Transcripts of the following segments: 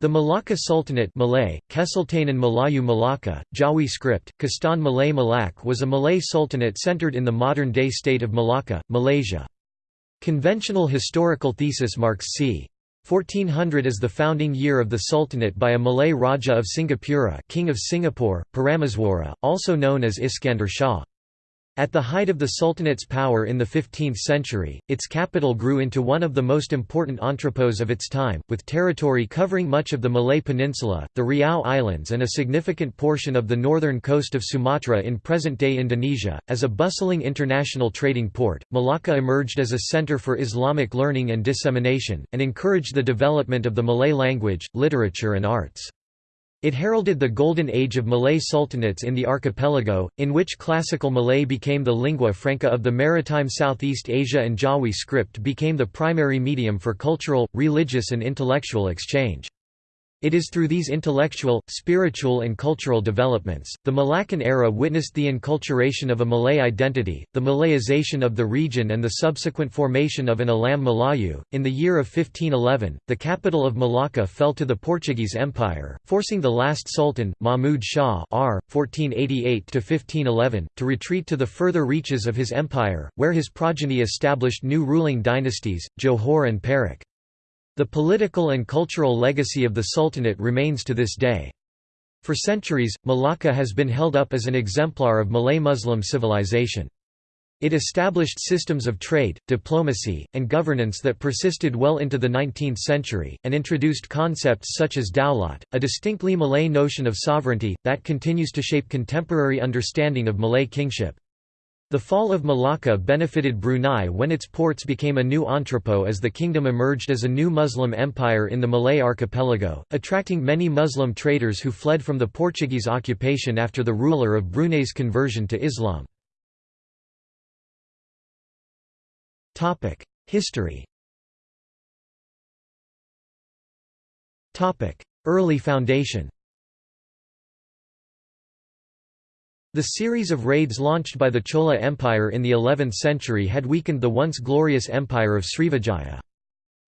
The Malacca Sultanate Malay, Kesultanan Melayu Malacca, Jawi script, Kastan Malay Malak was a Malay sultanate centered in the modern-day state of Malacca, Malaysia. Conventional historical thesis marks c. 1400 as the founding year of the Sultanate by a Malay Raja of Singapura King of Singapore, Parameswara, also known as Iskandar Shah. At the height of the Sultanate's power in the 15th century, its capital grew into one of the most important entrepôts of its time, with territory covering much of the Malay Peninsula, the Riau Islands and a significant portion of the northern coast of Sumatra in present-day Indonesia. As a bustling international trading port, Malacca emerged as a center for Islamic learning and dissemination, and encouraged the development of the Malay language, literature and arts. It heralded the golden age of Malay sultanates in the archipelago, in which classical Malay became the lingua franca of the maritime Southeast Asia and Jawi script became the primary medium for cultural, religious and intellectual exchange. It is through these intellectual, spiritual and cultural developments, the Malaccan era witnessed the enculturation of a Malay identity, the Malayization of the region and the subsequent formation of an Alam Melayu. In the year of 1511, the capital of Malacca fell to the Portuguese Empire, forcing the last sultan, Mahmud Shah R. (1488–1511), to retreat to the further reaches of his empire, where his progeny established new ruling dynasties, Johor and Perak. The political and cultural legacy of the Sultanate remains to this day. For centuries, Malacca has been held up as an exemplar of Malay Muslim civilization. It established systems of trade, diplomacy, and governance that persisted well into the 19th century, and introduced concepts such as daulat, a distinctly Malay notion of sovereignty, that continues to shape contemporary understanding of Malay kingship. The fall of Malacca benefited Brunei when its ports became a new entrepot as the kingdom emerged as a new Muslim empire in the Malay archipelago, attracting many Muslim traders who fled from the Portuguese occupation after the ruler of Brunei's conversion to Islam. History Early foundation The series of raids launched by the Chola Empire in the 11th century had weakened the once glorious empire of Srivijaya.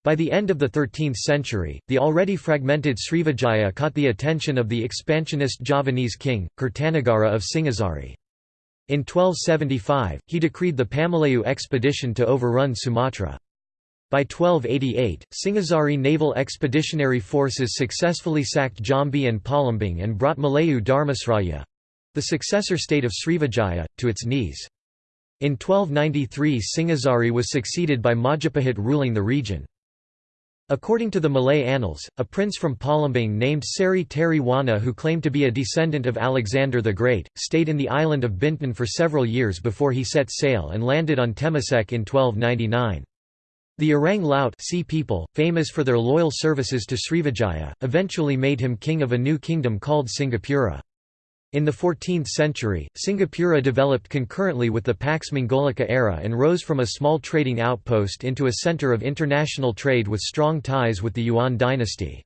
By the end of the 13th century, the already fragmented Srivijaya caught the attention of the expansionist Javanese king, Kertanegara of Singasari. In 1275, he decreed the Pamalayu expedition to overrun Sumatra. By 1288, Singasari naval expeditionary forces successfully sacked Jambi and Palembang and brought Malayu Dharmasraya, the successor state of Srivijaya, to its knees. In 1293 Singasari was succeeded by Majapahit ruling the region. According to the Malay annals, a prince from Palembang named Seri Teri Wana who claimed to be a descendant of Alexander the Great, stayed in the island of Bintan for several years before he set sail and landed on Temasek in 1299. The Orang Laut sea people, famous for their loyal services to Srivijaya, eventually made him king of a new kingdom called Singapura. In the 14th century, Singapura developed concurrently with the Pax Mongolica era and rose from a small trading outpost into a center of international trade with strong ties with the Yuan dynasty.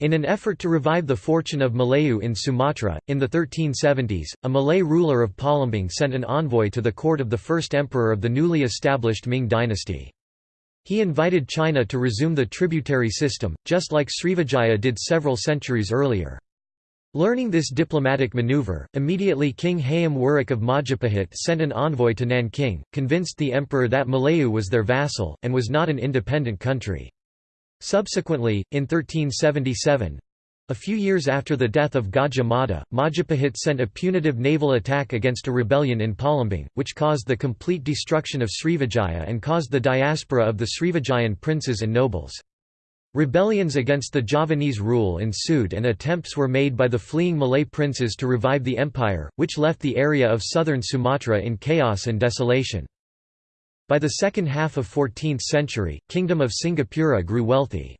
In an effort to revive the fortune of Malayu in Sumatra, in the 1370s, a Malay ruler of Palembang sent an envoy to the court of the first emperor of the newly established Ming dynasty. He invited China to resume the tributary system, just like Srivijaya did several centuries earlier. Learning this diplomatic maneuver, immediately King Hayam Wuruk of Majapahit sent an envoy to Nanking, convinced the emperor that Malayu was their vassal, and was not an independent country. Subsequently, in 1377—a few years after the death of Gajah Mada, Majapahit sent a punitive naval attack against a rebellion in Palembang, which caused the complete destruction of Srivijaya and caused the diaspora of the Srivijayan princes and nobles. Rebellions against the Javanese rule ensued and attempts were made by the fleeing Malay princes to revive the empire, which left the area of southern Sumatra in chaos and desolation. By the second half of 14th century, Kingdom of Singapura grew wealthy.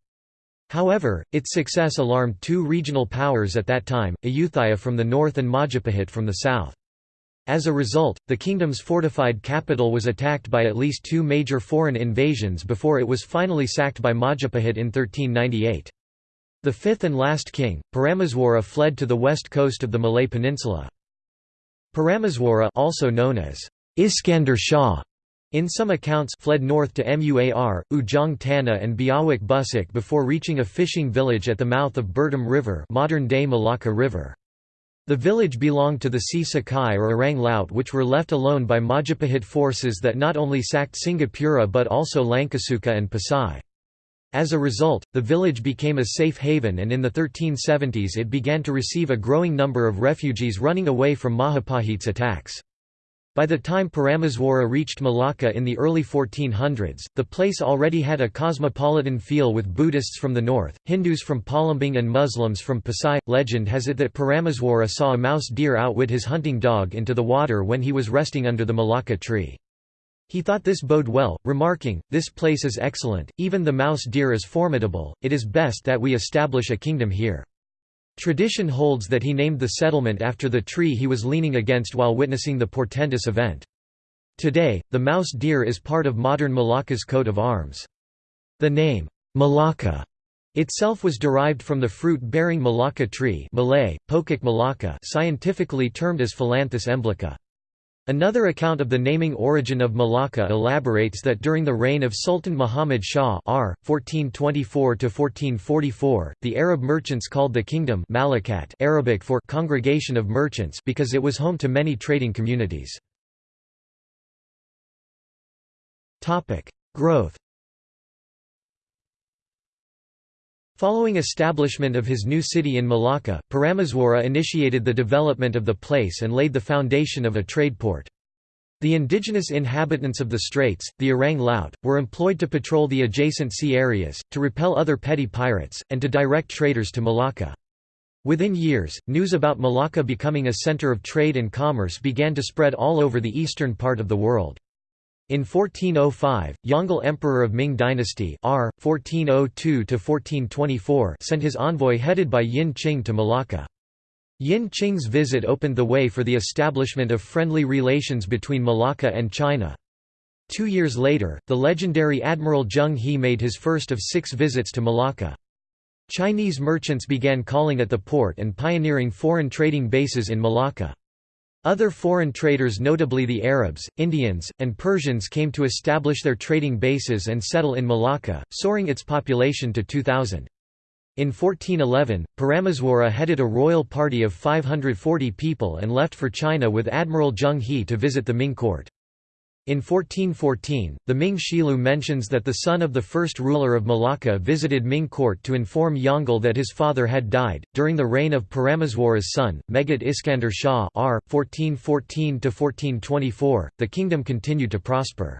However, its success alarmed two regional powers at that time, Ayutthaya from the north and Majapahit from the south. As a result, the kingdom's fortified capital was attacked by at least two major foreign invasions before it was finally sacked by Majapahit in 1398. The fifth and last king, Parameswara fled to the west coast of the Malay Peninsula. Parameswara also known as Iskandar Shah In some accounts fled north to Muar, Ujong Tana and Biawak Busuk before reaching a fishing village at the mouth of Bertam River modern-day Malacca River. The village belonged to the Si Sakai or Orang Laut which were left alone by Majapahit forces that not only sacked Singapura but also Langkasuka and Pasai. As a result, the village became a safe haven and in the 1370s it began to receive a growing number of refugees running away from Majapahit's attacks. By the time Parameswara reached Malacca in the early 1400s, the place already had a cosmopolitan feel with Buddhists from the north, Hindus from Palembang and Muslims from Pasai. Legend has it that Parameswara saw a mouse deer outwit his hunting dog into the water when he was resting under the Malacca tree. He thought this bode well, remarking, This place is excellent, even the mouse deer is formidable, it is best that we establish a kingdom here. Tradition holds that he named the settlement after the tree he was leaning against while witnessing the portentous event. Today, the mouse deer is part of modern Malacca's coat of arms. The name, Malacca, itself was derived from the fruit-bearing Malacca tree Malay, Pokok Malacca scientifically termed as Phyllanthus emblica. Another account of the naming origin of Malacca elaborates that during the reign of Sultan Muhammad Shah R. 1424–1444, the Arab merchants called the kingdom Malakat Arabic for «congregation of merchants» because it was home to many trading communities. Growth Following establishment of his new city in Malacca, Parameswara initiated the development of the place and laid the foundation of a trade port. The indigenous inhabitants of the straits, the Orang Laut, were employed to patrol the adjacent sea areas, to repel other petty pirates, and to direct traders to Malacca. Within years, news about Malacca becoming a center of trade and commerce began to spread all over the eastern part of the world. In 1405, Yongle Emperor of Ming dynasty R. 1402 sent his envoy headed by Yin Qing to Malacca. Yin Qing's visit opened the way for the establishment of friendly relations between Malacca and China. Two years later, the legendary Admiral Zheng He made his first of six visits to Malacca. Chinese merchants began calling at the port and pioneering foreign trading bases in Malacca. Other foreign traders notably the Arabs, Indians, and Persians came to establish their trading bases and settle in Malacca, soaring its population to 2,000. In 1411, Parameswara headed a royal party of 540 people and left for China with Admiral Zheng He to visit the Ming court. In 1414, the Ming Shilu mentions that the son of the first ruler of Malacca visited Ming court to inform Yongle that his father had died. During the reign of Parameswara's son, Megat Iskandar Shah R. 1414–1424, the kingdom continued to prosper.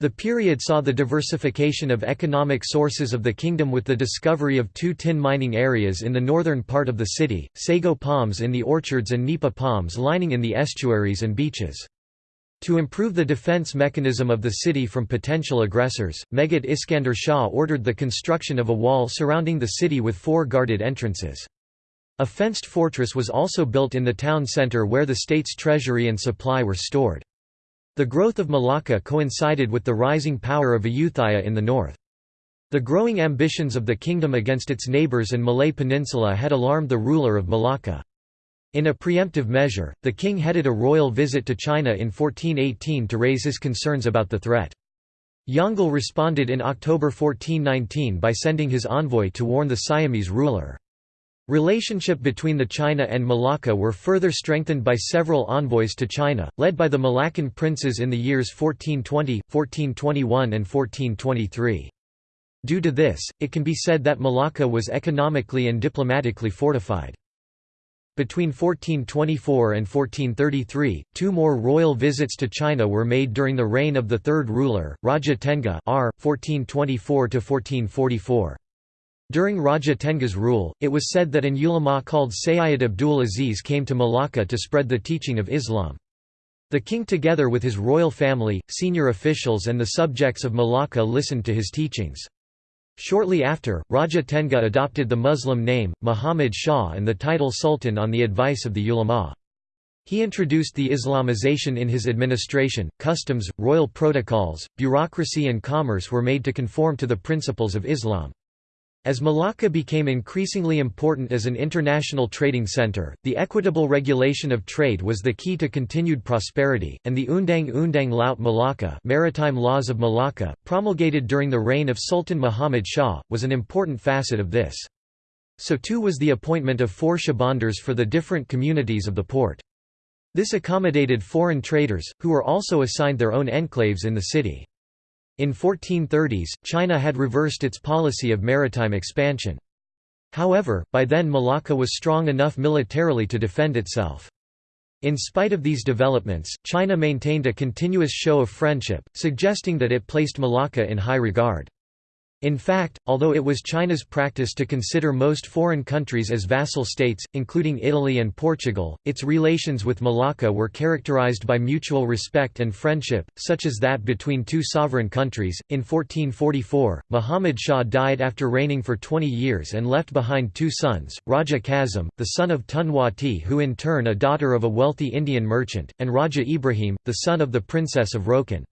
The period saw the diversification of economic sources of the kingdom with the discovery of two tin mining areas in the northern part of the city, sago palms in the orchards and nipa palms lining in the estuaries and beaches. To improve the defense mechanism of the city from potential aggressors, Megat Iskandar Shah ordered the construction of a wall surrounding the city with four guarded entrances. A fenced fortress was also built in the town centre where the state's treasury and supply were stored. The growth of Malacca coincided with the rising power of Ayutthaya in the north. The growing ambitions of the kingdom against its neighbours and Malay Peninsula had alarmed the ruler of Malacca. In a preemptive measure, the king headed a royal visit to China in 1418 to raise his concerns about the threat. Yongle responded in October 1419 by sending his envoy to warn the Siamese ruler. Relationship between the China and Malacca were further strengthened by several envoys to China, led by the Malaccan princes in the years 1420, 1421 and 1423. Due to this, it can be said that Malacca was economically and diplomatically fortified. Between 1424 and 1433, two more royal visits to China were made during the reign of the third ruler, Raja Tengah R. 1424 During Raja Tengah's rule, it was said that an ulama called Sayyid Abdul Aziz came to Malacca to spread the teaching of Islam. The king together with his royal family, senior officials and the subjects of Malacca listened to his teachings. Shortly after, Raja Tengah adopted the Muslim name, Muhammad Shah and the title Sultan on the advice of the ulama. He introduced the Islamization in his administration, customs, royal protocols, bureaucracy and commerce were made to conform to the principles of Islam. As Malacca became increasingly important as an international trading center, the equitable regulation of trade was the key to continued prosperity, and the Undang Undang Laut Malacca maritime laws of Malacca, promulgated during the reign of Sultan Muhammad Shah, was an important facet of this. So too was the appointment of four shahbandars for the different communities of the port. This accommodated foreign traders, who were also assigned their own enclaves in the city. In 1430s, China had reversed its policy of maritime expansion. However, by then Malacca was strong enough militarily to defend itself. In spite of these developments, China maintained a continuous show of friendship, suggesting that it placed Malacca in high regard. In fact, although it was China's practice to consider most foreign countries as vassal states, including Italy and Portugal, its relations with Malacca were characterized by mutual respect and friendship, such as that between two sovereign countries. In 1444, Muhammad Shah died after reigning for 20 years and left behind two sons, Raja Kazim, the son of Tun Wati who in turn a daughter of a wealthy Indian merchant, and Raja Ibrahim, the son of the Princess of Rokan.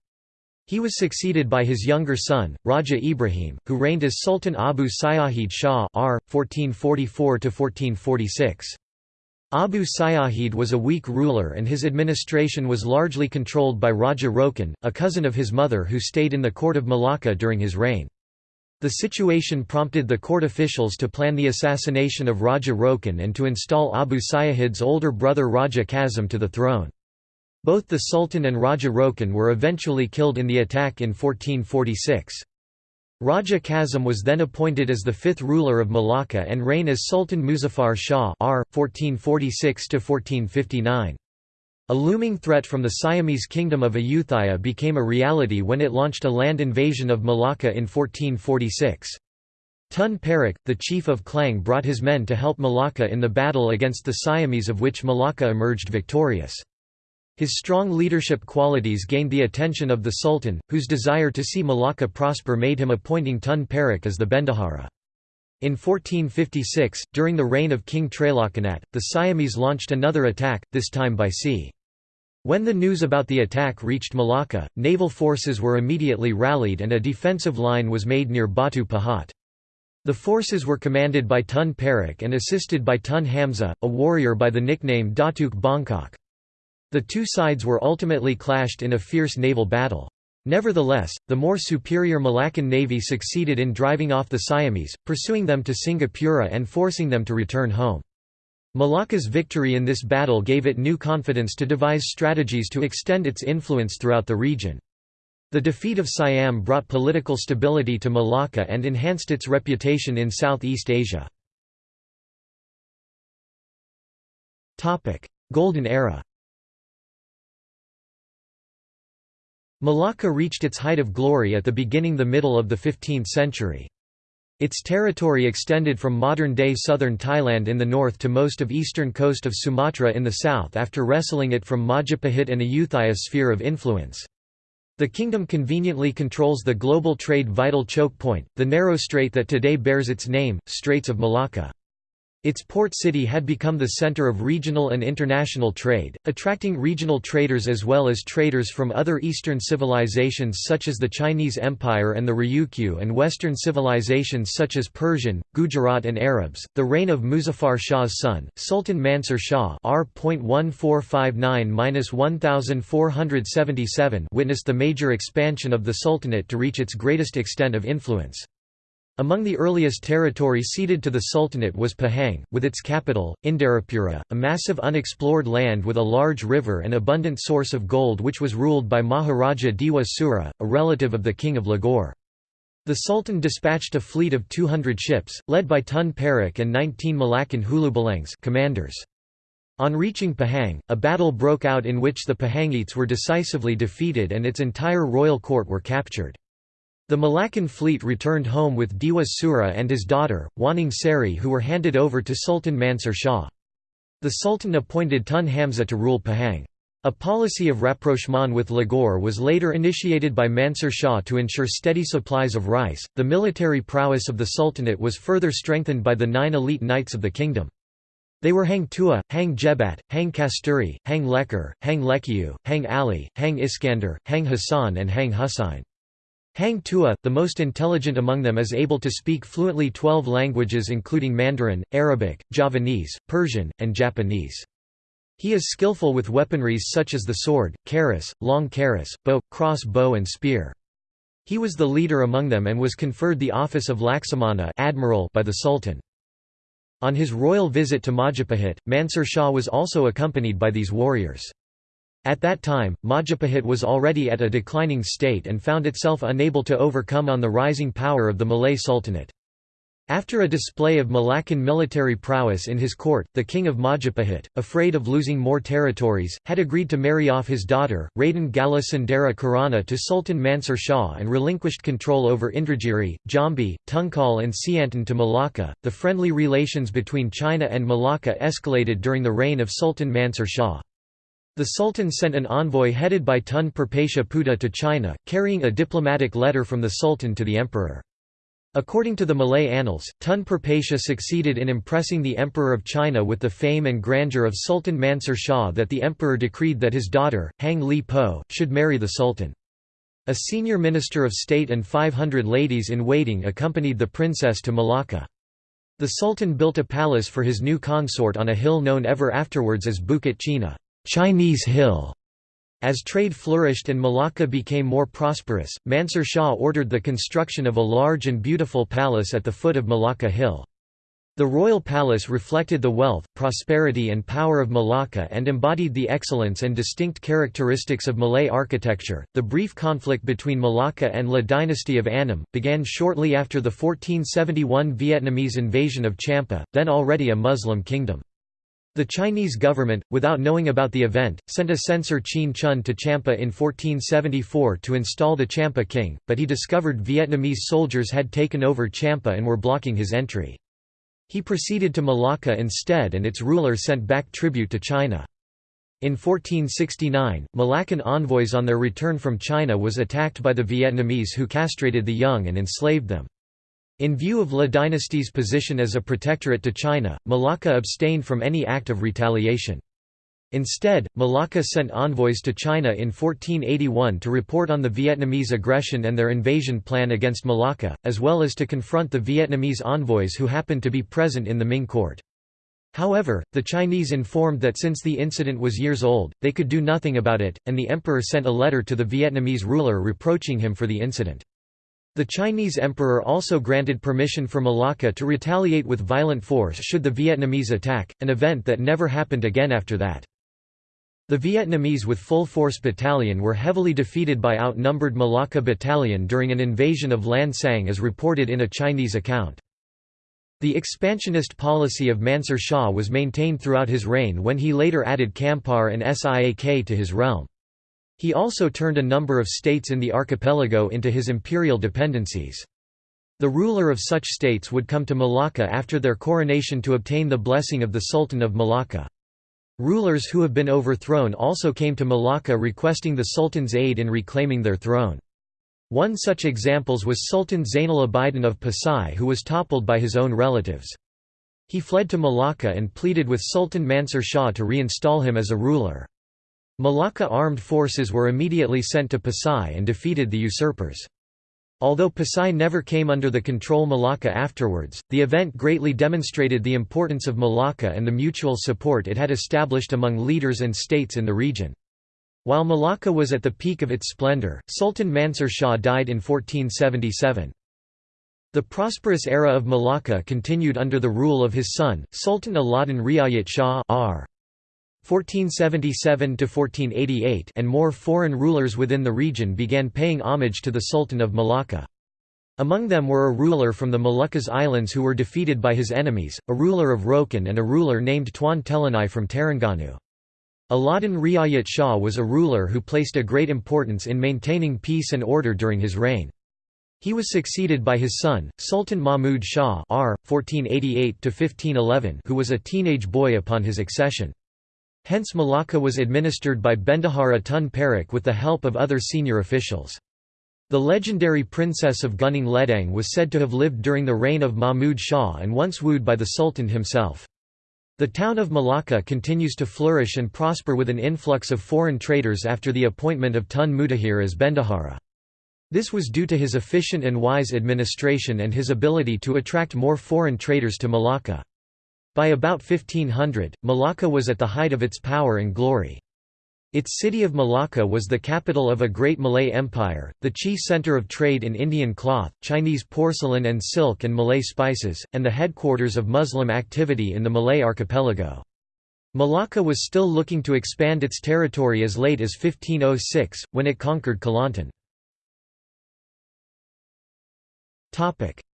He was succeeded by his younger son, Raja Ibrahim, who reigned as Sultan Abu Sayyahid Shah R. 1444–1446. Abu Sayyahid was a weak ruler and his administration was largely controlled by Raja Rokan, a cousin of his mother who stayed in the court of Malacca during his reign. The situation prompted the court officials to plan the assassination of Raja Rokan and to install Abu Sayyahid's older brother Raja Kazim to the throne. Both the Sultan and Raja Rokan were eventually killed in the attack in 1446. Raja Kazim was then appointed as the fifth ruler of Malacca and reigned as Sultan Muzaffar Shah R. 1446 A looming threat from the Siamese kingdom of Ayutthaya became a reality when it launched a land invasion of Malacca in 1446. Tun Perak, the chief of Klang brought his men to help Malacca in the battle against the Siamese of which Malacca emerged victorious. His strong leadership qualities gained the attention of the Sultan, whose desire to see Malacca prosper made him appointing Tun Perak as the Bendahara. In 1456, during the reign of King Trailokkanat, the Siamese launched another attack, this time by sea. When the news about the attack reached Malacca, naval forces were immediately rallied and a defensive line was made near Batu Pahat. The forces were commanded by Tun Perak and assisted by Tun Hamza, a warrior by the nickname Datuk Bongkok. The two sides were ultimately clashed in a fierce naval battle. Nevertheless, the more superior Malaccan navy succeeded in driving off the Siamese, pursuing them to Singapura and forcing them to return home. Malacca's victory in this battle gave it new confidence to devise strategies to extend its influence throughout the region. The defeat of Siam brought political stability to Malacca and enhanced its reputation in Southeast Asia. Golden Era Malacca reached its height of glory at the beginning the middle of the 15th century. Its territory extended from modern-day southern Thailand in the north to most of eastern coast of Sumatra in the south after wresting it from Majapahit and Ayutthaya's sphere of influence. The kingdom conveniently controls the global trade vital choke point, the narrow strait that today bears its name, Straits of Malacca. Its port city had become the center of regional and international trade, attracting regional traders as well as traders from other Eastern civilizations such as the Chinese Empire and the Ryukyu and Western civilizations such as Persian, Gujarat and Arabs. The reign of Muzaffar Shah's son, Sultan Mansur Shah R.1459-1477 witnessed the major expansion of the Sultanate to reach its greatest extent of influence. Among the earliest territory ceded to the Sultanate was Pahang, with its capital, Inderapura, a massive unexplored land with a large river and abundant source of gold which was ruled by Maharaja Dewa Sura, a relative of the King of Ligor. The Sultan dispatched a fleet of 200 ships, led by Tun Perak and 19 Malaccan Hulubalangs commanders. On reaching Pahang, a battle broke out in which the Pahangites were decisively defeated and its entire royal court were captured. The Malaccan fleet returned home with Dewa Sura and his daughter, Waning Sari who were handed over to Sultan Mansur Shah. The Sultan appointed Tun Hamza to rule Pahang. A policy of rapprochement with Ligor was later initiated by Mansur Shah to ensure steady supplies of rice. The military prowess of the Sultanate was further strengthened by the nine elite knights of the kingdom. They were Hang Tuah, Hang Jebat, Hang Kasturi, Hang Lekir, Hang Lekiu, Hang Ali, Hang Iskander, Hang Hassan and Hang Husain. Hang Tuah, the most intelligent among them is able to speak fluently 12 languages including Mandarin, Arabic, Javanese, Persian, and Japanese. He is skillful with weaponries such as the sword, keris, long keris, bow, cross bow and spear. He was the leader among them and was conferred the office of Laksamana admiral by the Sultan. On his royal visit to Majapahit, Mansur Shah was also accompanied by these warriors. At that time, Majapahit was already at a declining state and found itself unable to overcome on the rising power of the Malay Sultanate. After a display of Malaccan military prowess in his court, the king of Majapahit, afraid of losing more territories, had agreed to marry off his daughter, Raden Gala Sundara Kirana to Sultan Mansur Shah and relinquished control over Indragiri, Jambi, Tungkal and Siantan to Malacca. The friendly relations between China and Malacca escalated during the reign of Sultan Mansur Shah. The Sultan sent an envoy headed by Tun Perpatih Putih to China, carrying a diplomatic letter from the Sultan to the emperor. According to the Malay annals, Tun Perpatih succeeded in impressing the Emperor of China with the fame and grandeur of Sultan Mansur Shah that the emperor decreed that his daughter, Hang Li Po, should marry the sultan. A senior minister of state and 500 ladies-in-waiting accompanied the princess to Malacca. The sultan built a palace for his new consort on a hill known ever afterwards as Bukit China Chinese Hill. As trade flourished and Malacca became more prosperous, Mansur Shah ordered the construction of a large and beautiful palace at the foot of Malacca Hill. The royal palace reflected the wealth, prosperity and power of Malacca and embodied the excellence and distinct characteristics of Malay architecture. The brief conflict between Malacca and Lê dynasty of Annam began shortly after the 1471 Vietnamese invasion of Champa, then already a Muslim kingdom. The Chinese government, without knowing about the event, sent a censor Chien Chun to Champa in 1474 to install the Champa king, but he discovered Vietnamese soldiers had taken over Champa and were blocking his entry. He proceeded to Malacca instead and its ruler sent back tribute to China. In 1469, Malaccan envoys on their return from China was attacked by the Vietnamese who castrated the young and enslaved them. In view of Lê dynasty's position as a protectorate to China, Malacca abstained from any act of retaliation. Instead, Malacca sent envoys to China in 1481 to report on the Vietnamese aggression and their invasion plan against Malacca, as well as to confront the Vietnamese envoys who happened to be present in the Ming court. However, the Chinese informed that since the incident was years old, they could do nothing about it, and the emperor sent a letter to the Vietnamese ruler reproaching him for the incident. The Chinese emperor also granted permission for Malacca to retaliate with violent force should the Vietnamese attack, an event that never happened again after that. The Vietnamese with full force battalion were heavily defeated by outnumbered Malacca battalion during an invasion of Lan Xang as reported in a Chinese account. The expansionist policy of Mansur Shah was maintained throughout his reign when he later added Kampar and Siak to his realm. He also turned a number of states in the archipelago into his imperial dependencies. The ruler of such states would come to Malacca after their coronation to obtain the blessing of the Sultan of Malacca. Rulers who have been overthrown also came to Malacca requesting the Sultan's aid in reclaiming their throne. One such example was Sultan Zainal Abidin of Pasai who was toppled by his own relatives. He fled to Malacca and pleaded with Sultan Mansur Shah to reinstall him as a ruler. Malacca armed forces were immediately sent to Pasai and defeated the usurpers. Although Pasai never came under the control Malacca afterwards, the event greatly demonstrated the importance of Malacca and the mutual support it had established among leaders and states in the region. While Malacca was at the peak of its splendor, Sultan Mansur Shah died in 1477. The prosperous era of Malacca continued under the rule of his son, Sultan Alauddin Riayat Shah r. 1477–1488 and more foreign rulers within the region began paying homage to the Sultan of Malacca. Among them were a ruler from the Moluccas Islands who were defeated by his enemies, a ruler of Rokan and a ruler named Tuan Telanai from Terengganu. Alauddin Riayat Shah was a ruler who placed a great importance in maintaining peace and order during his reign. He was succeeded by his son, Sultan Mahmud Shah R. 1488 who was a teenage boy upon his accession. Hence Malacca was administered by Bendahara Tun Perak with the help of other senior officials. The legendary princess of Gunung Ledang was said to have lived during the reign of Mahmud Shah and once wooed by the Sultan himself. The town of Malacca continues to flourish and prosper with an influx of foreign traders after the appointment of Tun Mutahir as Bendahara. This was due to his efficient and wise administration and his ability to attract more foreign traders to Malacca. By about 1500, Malacca was at the height of its power and glory. Its city of Malacca was the capital of a great Malay empire, the chief center of trade in Indian cloth, Chinese porcelain and silk and Malay spices, and the headquarters of Muslim activity in the Malay archipelago. Malacca was still looking to expand its territory as late as 1506, when it conquered Kelantan.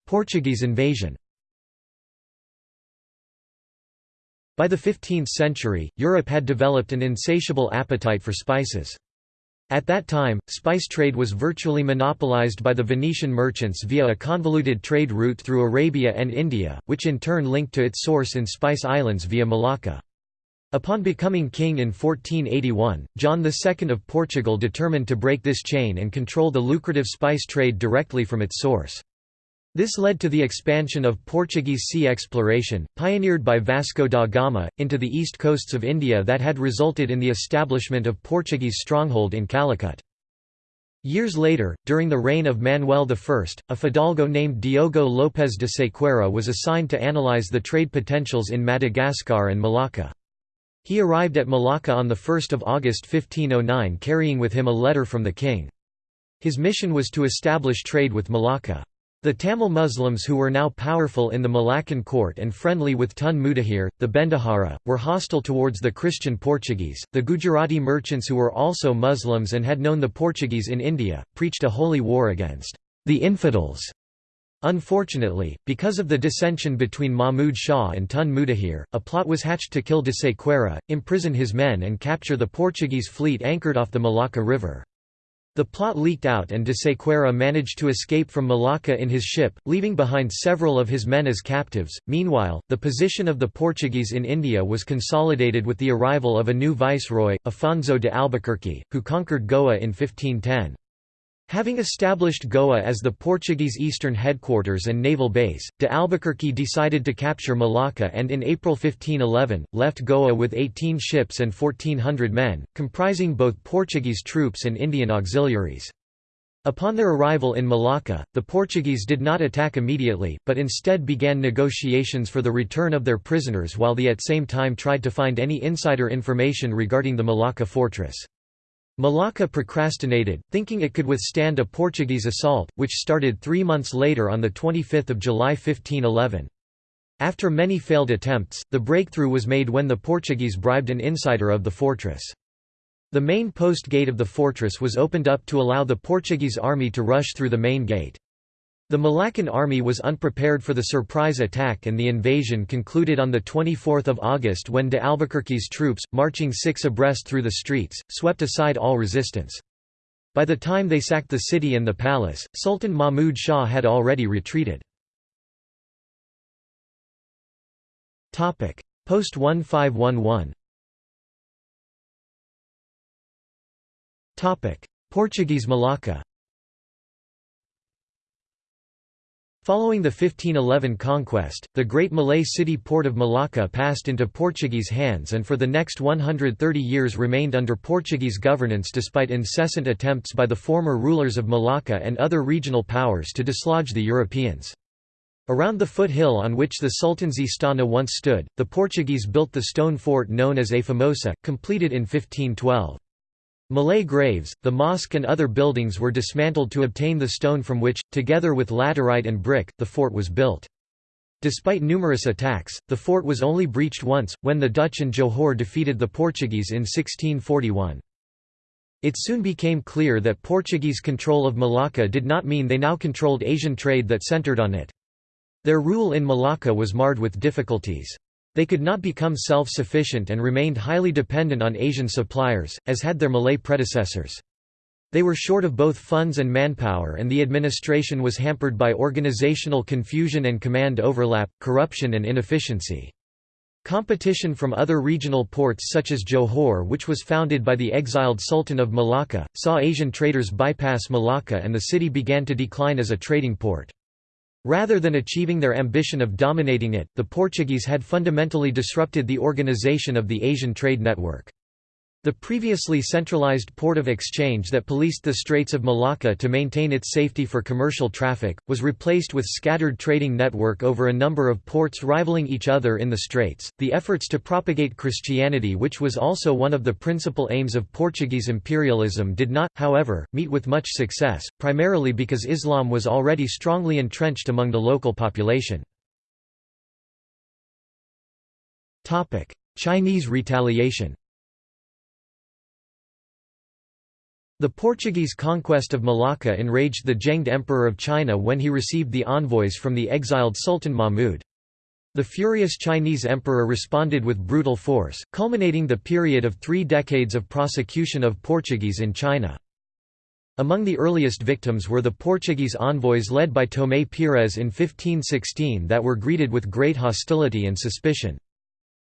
Portuguese invasion By the 15th century, Europe had developed an insatiable appetite for spices. At that time, spice trade was virtually monopolized by the Venetian merchants via a convoluted trade route through Arabia and India, which in turn linked to its source in Spice Islands via Malacca. Upon becoming king in 1481, John II of Portugal determined to break this chain and control the lucrative spice trade directly from its source. This led to the expansion of Portuguese sea exploration, pioneered by Vasco da Gama, into the east coasts of India that had resulted in the establishment of Portuguese stronghold in Calicut. Years later, during the reign of Manuel I, a fidalgo named Diogo Lopes de Sequeira was assigned to analyze the trade potentials in Madagascar and Malacca. He arrived at Malacca on 1 August 1509 carrying with him a letter from the king. His mission was to establish trade with Malacca. The Tamil Muslims who were now powerful in the Malaccan court and friendly with Tun Mutahir, the Bendahara, were hostile towards the Christian Portuguese. The Gujarati merchants who were also Muslims and had known the Portuguese in India, preached a holy war against the infidels. Unfortunately, because of the dissension between Mahmud Shah and Tun Mutahir, a plot was hatched to kill de Sequeira, imprison his men and capture the Portuguese fleet anchored off the Malacca River. The plot leaked out and de Sequeira managed to escape from Malacca in his ship, leaving behind several of his men as captives. Meanwhile, the position of the Portuguese in India was consolidated with the arrival of a new viceroy, Afonso de Albuquerque, who conquered Goa in 1510. Having established Goa as the Portuguese eastern headquarters and naval base, de Albuquerque decided to capture Malacca and in April 1511, left Goa with 18 ships and 1,400 men, comprising both Portuguese troops and Indian auxiliaries. Upon their arrival in Malacca, the Portuguese did not attack immediately, but instead began negotiations for the return of their prisoners while they at same time tried to find any insider information regarding the Malacca fortress. Malacca procrastinated, thinking it could withstand a Portuguese assault, which started three months later on 25 July 1511. After many failed attempts, the breakthrough was made when the Portuguese bribed an insider of the fortress. The main post gate of the fortress was opened up to allow the Portuguese army to rush through the main gate. The Malaccan army was unprepared for the surprise attack and the invasion concluded on 24 August when de Albuquerque's troops, marching six abreast through the streets, swept aside all resistance. By the time they sacked the city and the palace, Sultan Mahmud Shah had already retreated. Post 1511 Portuguese Malacca Following the 1511 conquest, the great Malay city port of Malacca passed into Portuguese hands and for the next 130 years remained under Portuguese governance despite incessant attempts by the former rulers of Malacca and other regional powers to dislodge the Europeans. Around the foothill on which the Sultan's Istana once stood, the Portuguese built the stone fort known as A Famosa, completed in 1512. Malay graves, the mosque and other buildings were dismantled to obtain the stone from which, together with laterite and brick, the fort was built. Despite numerous attacks, the fort was only breached once, when the Dutch and Johor defeated the Portuguese in 1641. It soon became clear that Portuguese control of Malacca did not mean they now controlled Asian trade that centered on it. Their rule in Malacca was marred with difficulties. They could not become self-sufficient and remained highly dependent on Asian suppliers, as had their Malay predecessors. They were short of both funds and manpower and the administration was hampered by organizational confusion and command overlap, corruption and inefficiency. Competition from other regional ports such as Johor which was founded by the exiled Sultan of Malacca, saw Asian traders bypass Malacca and the city began to decline as a trading port. Rather than achieving their ambition of dominating it, the Portuguese had fundamentally disrupted the organization of the Asian trade network. The previously centralized port of exchange that policed the Straits of Malacca to maintain its safety for commercial traffic, was replaced with scattered trading network over a number of ports rivaling each other in the straits. The efforts to propagate Christianity, which was also one of the principal aims of Portuguese imperialism, did not, however, meet with much success, primarily because Islam was already strongly entrenched among the local population. Chinese retaliation The Portuguese conquest of Malacca enraged the Zhengde Emperor of China when he received the envoys from the exiled Sultan Mahmud. The furious Chinese emperor responded with brutal force, culminating the period of three decades of prosecution of Portuguese in China. Among the earliest victims were the Portuguese envoys led by Tomé Pires in 1516 that were greeted with great hostility and suspicion.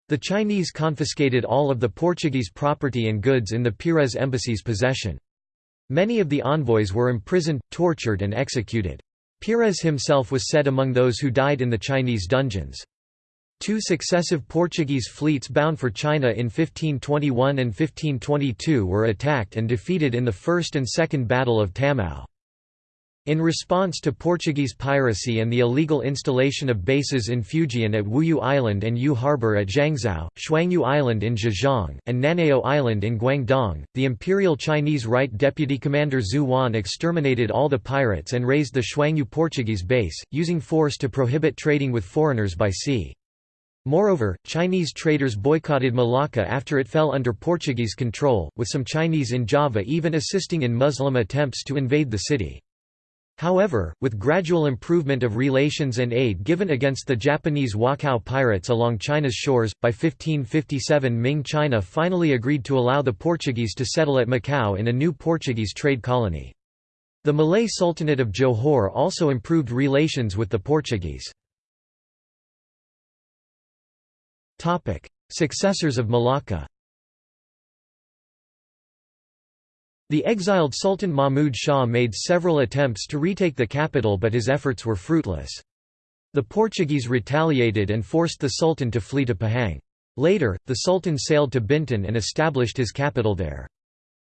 The Chinese confiscated all of the Portuguese property and goods in the Pires embassy's possession. Many of the envoys were imprisoned, tortured and executed. Pires himself was said among those who died in the Chinese dungeons. Two successive Portuguese fleets bound for China in 1521 and 1522 were attacked and defeated in the First and Second Battle of Tamao. In response to Portuguese piracy and the illegal installation of bases in Fujian at Wuyu Island and Yu Harbor at Zhangzhou, Shuangyu Island in Zhejiang, and Nanao Island in Guangdong, the Imperial Chinese Right Deputy Commander Zhu Wan exterminated all the pirates and razed the Shuangyu Portuguese base, using force to prohibit trading with foreigners by sea. Moreover, Chinese traders boycotted Malacca after it fell under Portuguese control, with some Chinese in Java even assisting in Muslim attempts to invade the city. However, with gradual improvement of relations and aid given against the Japanese Wokou pirates along China's shores, by 1557 Ming China finally agreed to allow the Portuguese to settle at Macau in a new Portuguese trade colony. The Malay Sultanate of Johor also improved relations with the Portuguese. Successors of Malacca The exiled Sultan Mahmud Shah made several attempts to retake the capital but his efforts were fruitless. The Portuguese retaliated and forced the Sultan to flee to Pahang. Later, the Sultan sailed to Bintan and established his capital there.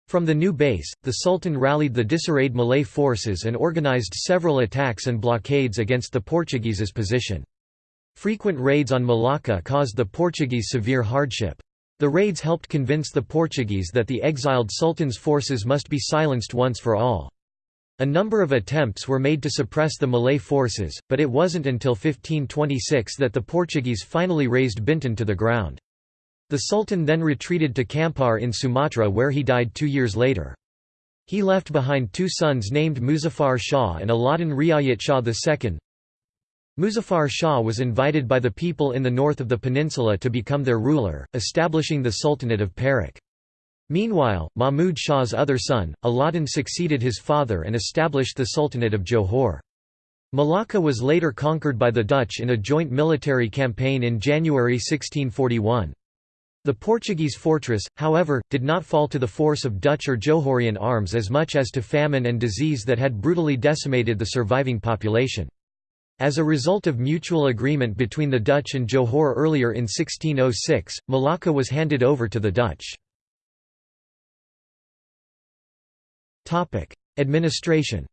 From the new base, the Sultan rallied the disarrayed Malay forces and organized several attacks and blockades against the Portuguese's position. Frequent raids on Malacca caused the Portuguese severe hardship. The raids helped convince the Portuguese that the exiled sultan's forces must be silenced once for all. A number of attempts were made to suppress the Malay forces, but it wasn't until 1526 that the Portuguese finally razed Bintan to the ground. The sultan then retreated to Kampar in Sumatra where he died two years later. He left behind two sons named Muzaffar Shah and Alauddin Riayat Shah II. Muzaffar Shah was invited by the people in the north of the peninsula to become their ruler, establishing the Sultanate of Perak. Meanwhile, Mahmud Shah's other son, Alauddin succeeded his father and established the Sultanate of Johor. Malacca was later conquered by the Dutch in a joint military campaign in January 1641. The Portuguese fortress, however, did not fall to the force of Dutch or Johorian arms as much as to famine and disease that had brutally decimated the surviving population. As a result of mutual agreement between the Dutch and Johor earlier in 1606, Malacca was handed over to the Dutch. Administration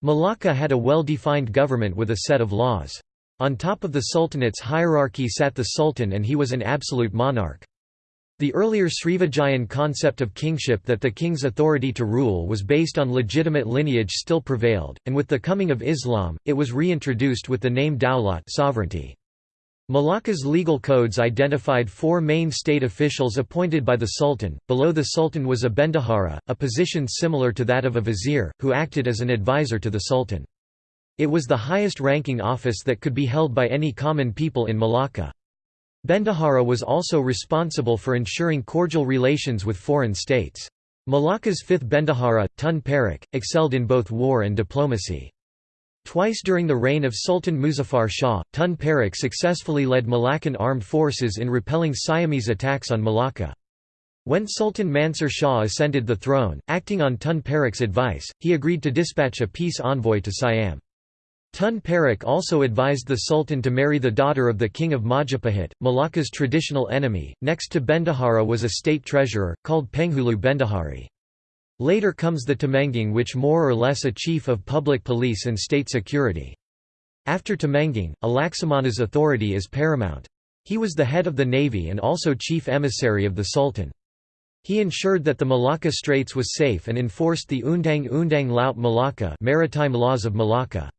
Malacca had a well-defined government with a set of laws. On top of the sultanate's hierarchy sat the sultan and he was an absolute monarch. The earlier Srivijayan concept of kingship that the king's authority to rule was based on legitimate lineage still prevailed, and with the coming of Islam, it was reintroduced with the name Daulat sovereignty. Malacca's legal codes identified four main state officials appointed by the sultan. Below the sultan was a bendahara, a position similar to that of a vizier, who acted as an advisor to the sultan. It was the highest ranking office that could be held by any common people in Malacca. Bendahara was also responsible for ensuring cordial relations with foreign states. Malacca's fifth Bendahara, Tun Perak, excelled in both war and diplomacy. Twice during the reign of Sultan Muzaffar Shah, Tun Perak successfully led Malaccan armed forces in repelling Siamese attacks on Malacca. When Sultan Mansur Shah ascended the throne, acting on Tun Perak's advice, he agreed to dispatch a peace envoy to Siam. Tun Perak also advised the Sultan to marry the daughter of the king of Majapahit, Malacca's traditional enemy. Next to Bendahara was a state treasurer, called Penghulu Bendahari. Later comes the Temenggung which more or less a chief of public police and state security. After Temenggung, a Laksamana's authority is paramount. He was the head of the navy and also chief emissary of the Sultan. He ensured that the Malacca Straits was safe and enforced the Undang Undang Laut Malacca maritime laws of Malacca.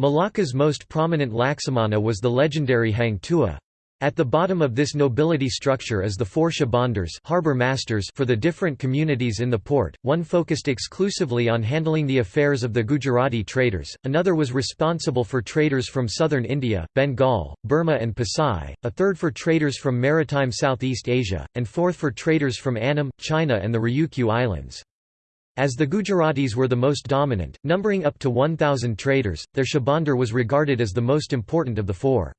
Malacca's most prominent Laksamana was the legendary Hang Tuah. At the bottom of this nobility structure is the four Shahbandars harbor masters for the different communities in the port, one focused exclusively on handling the affairs of the Gujarati traders, another was responsible for traders from southern India, Bengal, Burma and Pasai, a third for traders from maritime Southeast Asia, and fourth for traders from Annam, China and the Ryukyu Islands. As the Gujaratis were the most dominant, numbering up to 1,000 traders, their Shahbandar was regarded as the most important of the four.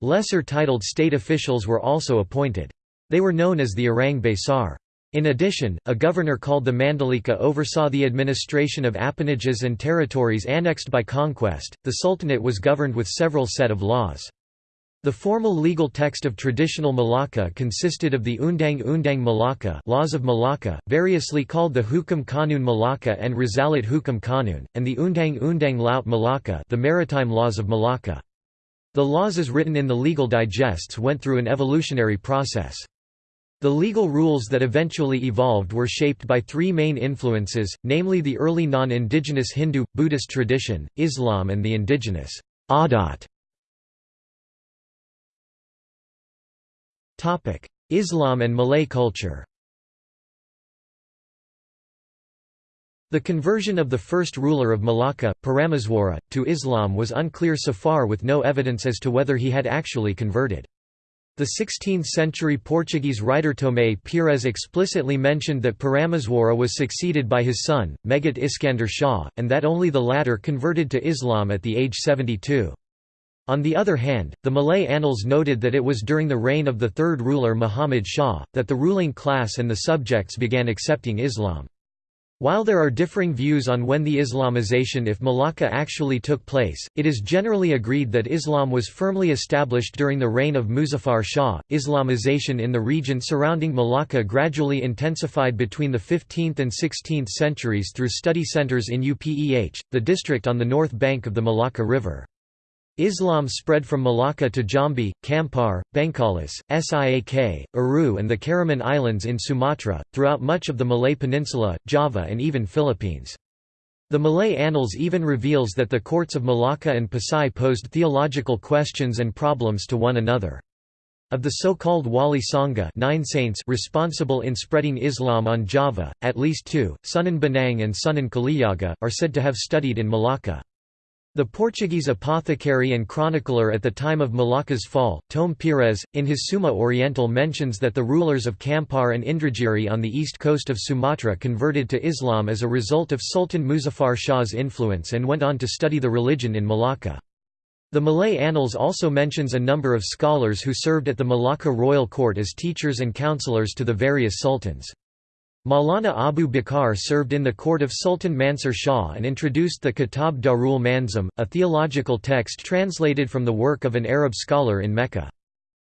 Lesser titled state officials were also appointed. They were known as the Orang Besar. In addition, a governor called the Mandalika oversaw the administration of appanages and territories annexed by conquest. The Sultanate was governed with several set of laws. The formal legal text of traditional Malacca consisted of the Undang Undang Malacca laws of Malacca, variously called the Hukum Kanun Malacca and Risalat Hukum Kanun, and the Undang Undang Laut Malacca the maritime laws of Malacca. The laws as written in the legal digests went through an evolutionary process. The legal rules that eventually evolved were shaped by three main influences, namely the early non-indigenous Hindu, Buddhist tradition, Islam and the indigenous adat. Islam and Malay culture The conversion of the first ruler of Malacca, Parameswara, to Islam was unclear so far with no evidence as to whether he had actually converted. The 16th-century Portuguese writer Tomé Pires explicitly mentioned that Parameswara was succeeded by his son, Megat Iskander Shah, and that only the latter converted to Islam at the age 72. On the other hand, the Malay annals noted that it was during the reign of the third ruler Muhammad Shah, that the ruling class and the subjects began accepting Islam. While there are differing views on when the Islamization if Malacca actually took place, it is generally agreed that Islam was firmly established during the reign of Muzaffar Shah. Islamization in the region surrounding Malacca gradually intensified between the 15th and 16th centuries through study centers in Upeh, the district on the north bank of the Malacca River. Islam spread from Malacca to Jambi, Kampar, Bengkalis, Siak, Aru and the Karimun Islands in Sumatra, throughout much of the Malay Peninsula, Java and even Philippines. The Malay Annals even reveals that the courts of Malacca and Pasai posed theological questions and problems to one another. Of the so-called Wali Sanga nine saints responsible in spreading Islam on Java, at least two, Sunan Bonang and Sunan Kalijaga, are said to have studied in Malacca. The Portuguese apothecary and chronicler at the time of Malacca's fall, Tome Pires, in his Suma Oriental mentions that the rulers of Kampar and Indragiri on the east coast of Sumatra converted to Islam as a result of Sultan Muzaffar Shah's influence and went on to study the religion in Malacca. The Malay Annals also mentions a number of scholars who served at the Malacca royal court as teachers and counselors to the various sultans. Maulana Abu Bakr served in the court of Sultan Mansur Shah and introduced the Kitab Darul Manzum, a theological text translated from the work of an Arab scholar in Mecca.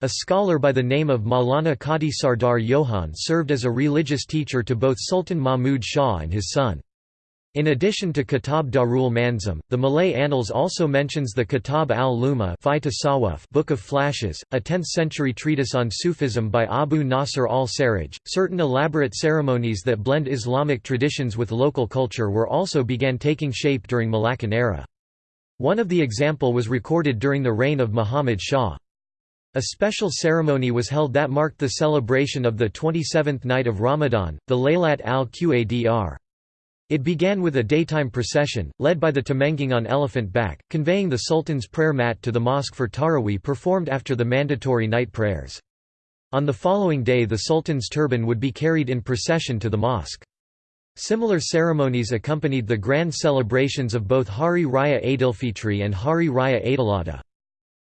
A scholar by the name of Maulana Qadi Sardar Johan served as a religious teacher to both Sultan Mahmud Shah and his son. In addition to Kitab Darul Manzum, the Malay Annals also mentions the Kitab al-Luma Book of Flashes, a 10th-century treatise on Sufism by Abu Nasr al-Sarraj. Certain elaborate ceremonies that blend Islamic traditions with local culture were also began taking shape during Malaccan era. One of the example was recorded during the reign of Muhammad Shah. A special ceremony was held that marked the celebration of the 27th night of Ramadan, the Laylat al-Qadr. It began with a daytime procession, led by the Temenggung on elephant back, conveying the Sultan's prayer mat to the mosque for Tarawih performed after the mandatory night prayers. On the following day the Sultan's turban would be carried in procession to the mosque. Similar ceremonies accompanied the grand celebrations of both Hari Raya Aidilfitri and Hari Raya Aidiladha.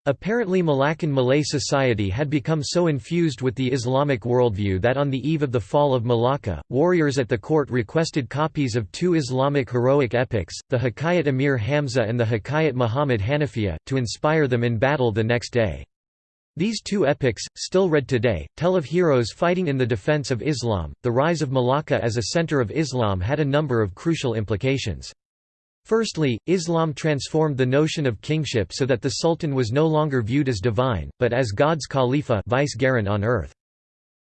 Apparently Malaccan Malay society had become so infused with the Islamic worldview that on the eve of the fall of Malacca, warriors at the court requested copies of two Islamic heroic epics, the Hikayat Amir Hamzah and the Hikayat Muhammad Hanafiah, to inspire them in battle the next day. These two epics, still read today, tell of heroes fighting in the defense of Islam. The rise of Malacca as a center of Islam had a number of crucial implications. Firstly, Islam transformed the notion of kingship so that the sultan was no longer viewed as divine, but as God's khalifa vice-gerent on earth.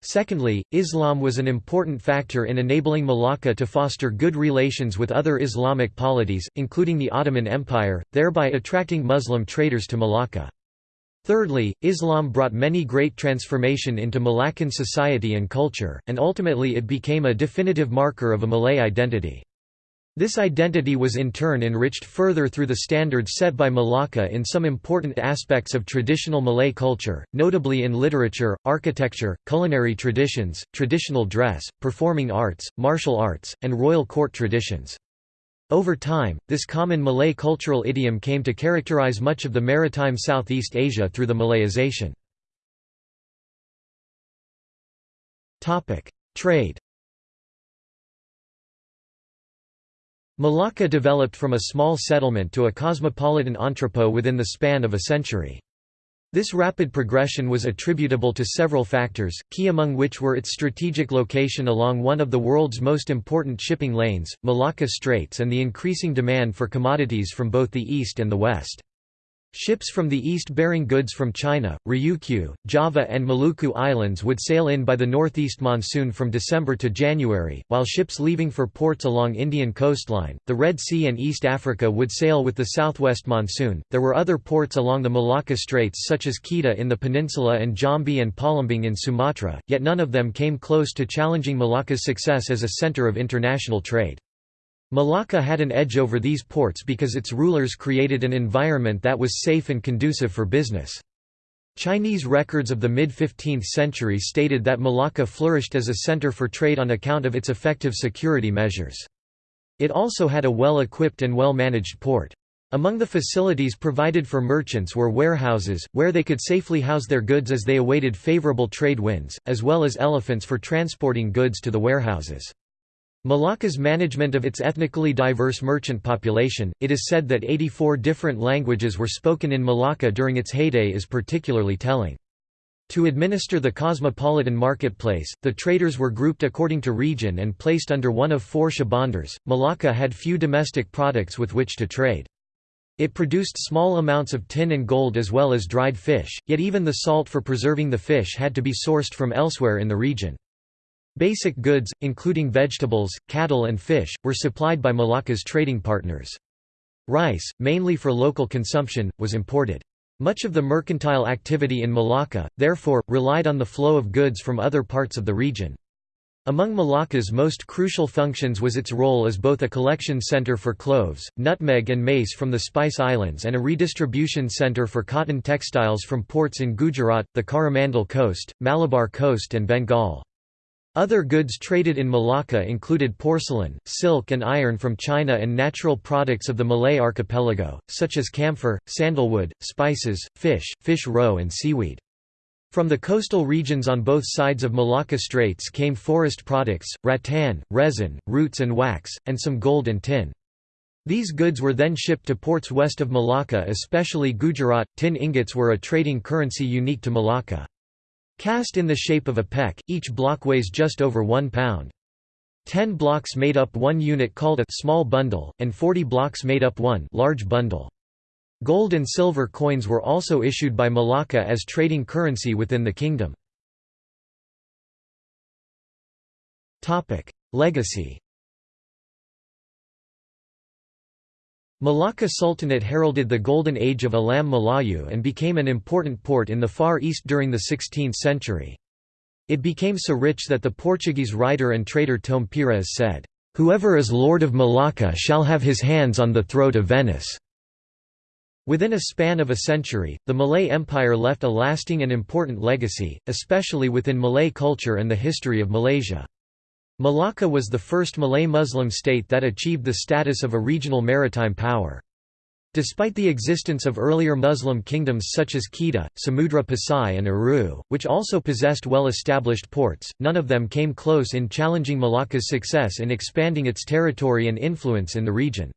Secondly, Islam was an important factor in enabling Malacca to foster good relations with other Islamic polities, including the Ottoman Empire, thereby attracting Muslim traders to Malacca. Thirdly, Islam brought many great transformation into Malaccan society and culture, and ultimately it became a definitive marker of a Malay identity. This identity was in turn enriched further through the standards set by Malacca in some important aspects of traditional Malay culture, notably in literature, architecture, culinary traditions, traditional dress, performing arts, martial arts, and royal court traditions. Over time, this common Malay cultural idiom came to characterize much of the maritime Southeast Asia through the Malayization. Trade Malacca developed from a small settlement to a cosmopolitan entrepot within the span of a century. This rapid progression was attributable to several factors, key among which were its strategic location along one of the world's most important shipping lanes, Malacca Straits and the increasing demand for commodities from both the east and the west. Ships from the east bearing goods from China, Ryukyu, Java and Maluku Islands would sail in by the northeast monsoon from December to January, while ships leaving for ports along Indian coastline, the Red Sea and East Africa would sail with the southwest monsoon. There were other ports along the Malacca Straits such as Kedah in the peninsula and Jambi and Palembang in Sumatra, yet none of them came close to challenging Malacca's success as a center of international trade. Malacca had an edge over these ports because its rulers created an environment that was safe and conducive for business. Chinese records of the mid-15th century stated that Malacca flourished as a center for trade on account of its effective security measures. It also had a well-equipped and well-managed port. Among the facilities provided for merchants were warehouses, where they could safely house their goods as they awaited favorable trade winds, as well as elephants for transporting goods to the warehouses. Malacca's management of its ethnically diverse merchant population, it is said that 84 different languages were spoken in Malacca during its heyday is particularly telling. To administer the cosmopolitan marketplace, the traders were grouped according to region and placed under one of four shahbandars. Malacca had few domestic products with which to trade. It produced small amounts of tin and gold as well as dried fish, yet even the salt for preserving the fish had to be sourced from elsewhere in the region. Basic goods, including vegetables, cattle and fish, were supplied by Malacca's trading partners. Rice, mainly for local consumption, was imported. Much of the mercantile activity in Malacca, therefore, relied on the flow of goods from other parts of the region. Among Malacca's most crucial functions was its role as both a collection center for cloves, nutmeg and mace from the Spice Islands and a redistribution center for cotton textiles from ports in Gujarat, the Coromandel Coast, Malabar Coast and Bengal. Other goods traded in Malacca included porcelain, silk and iron from China and natural products of the Malay archipelago, such as camphor, sandalwood, spices, fish, fish roe and seaweed. From the coastal regions on both sides of Malacca Straits came forest products, rattan, resin, roots and wax, and some gold and tin. These goods were then shipped to ports west of Malacca especially Gujarat. Tin ingots were a trading currency unique to Malacca. Cast in the shape of a peck, each block weighs just over one pound. Ten blocks made up one unit called a small bundle, and 40 blocks made up one large bundle. Gold and silver coins were also issued by Malacca as trading currency within the kingdom. Legacy Malacca Sultanate heralded the Golden Age of Alam Melayu and became an important port in the Far East during the 16th century. It became so rich that the Portuguese writer and trader Tomé Pires said, "'Whoever is lord of Malacca shall have his hands on the throat of Venice." Within a span of a century, the Malay Empire left a lasting and important legacy, especially within Malay culture and the history of Malaysia. Malacca was the first Malay Muslim state that achieved the status of a regional maritime power. Despite the existence of earlier Muslim kingdoms such as Kedah, Samudra Pasai and Aru, which also possessed well-established ports, none of them came close in challenging Malacca's success in expanding its territory and influence in the region.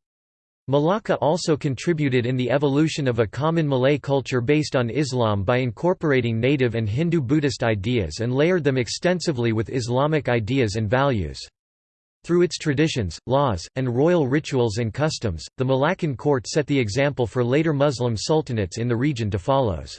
Malacca also contributed in the evolution of a common Malay culture based on Islam by incorporating native and Hindu-Buddhist ideas and layered them extensively with Islamic ideas and values. Through its traditions, laws, and royal rituals and customs, the Malaccan court set the example for later Muslim sultanates in the region to follows.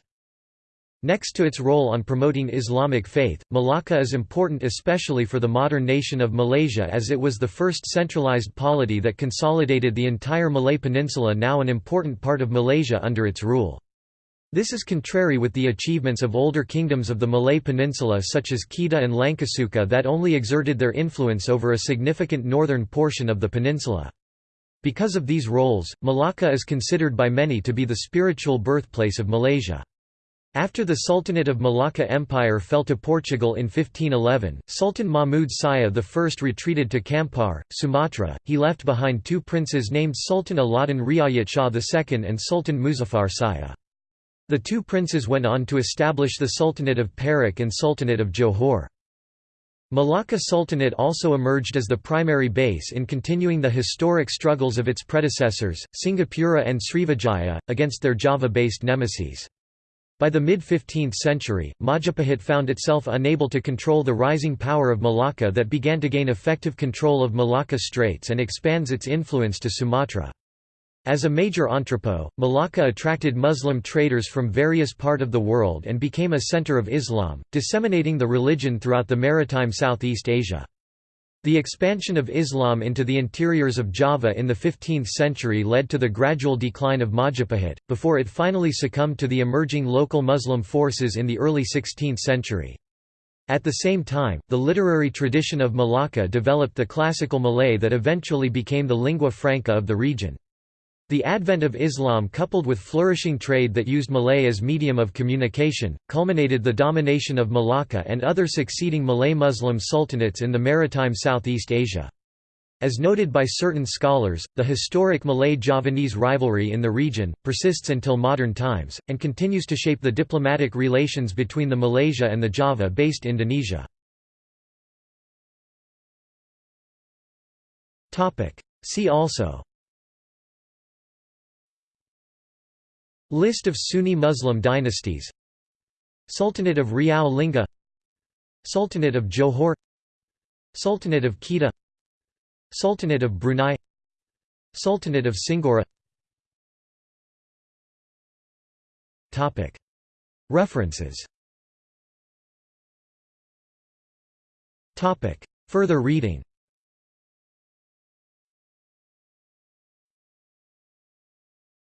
Next to its role on promoting Islamic faith, Malacca is important especially for the modern nation of Malaysia as it was the first centralized polity that consolidated the entire Malay peninsula now an important part of Malaysia under its rule. This is contrary with the achievements of older kingdoms of the Malay Peninsula such as Kedah and Langkasuka that only exerted their influence over a significant northern portion of the peninsula. Because of these roles, Malacca is considered by many to be the spiritual birthplace of Malaysia. After the Sultanate of Malacca Empire fell to Portugal in 1511, Sultan Mahmud Shah I retreated to Kampar, Sumatra. He left behind two princes named Sultan Alauddin Riayat Shah II and Sultan Muzaffar Shah. The two princes went on to establish the Sultanate of Perak and Sultanate of Johor. Malacca Sultanate also emerged as the primary base in continuing the historic struggles of its predecessors, Singapura and Srivijaya, against their Java-based nemesis. By the mid-15th century, Majapahit found itself unable to control the rising power of Malacca that began to gain effective control of Malacca Straits and expands its influence to Sumatra. As a major entrepot, Malacca attracted Muslim traders from various part of the world and became a center of Islam, disseminating the religion throughout the maritime Southeast Asia. The expansion of Islam into the interiors of Java in the 15th century led to the gradual decline of Majapahit, before it finally succumbed to the emerging local Muslim forces in the early 16th century. At the same time, the literary tradition of Malacca developed the classical Malay that eventually became the lingua franca of the region. The advent of Islam coupled with flourishing trade that used Malay as medium of communication, culminated the domination of Malacca and other succeeding Malay Muslim sultanates in the maritime Southeast Asia. As noted by certain scholars, the historic Malay-Javanese rivalry in the region, persists until modern times, and continues to shape the diplomatic relations between the Malaysia and the Java-based Indonesia. See also List of Sunni Muslim dynasties. Sultanate of Riau Lingga Sultanate of Johor. Sultanate of Kedah. Sultanate of Brunei. Sultanate of Singora. References. Further reading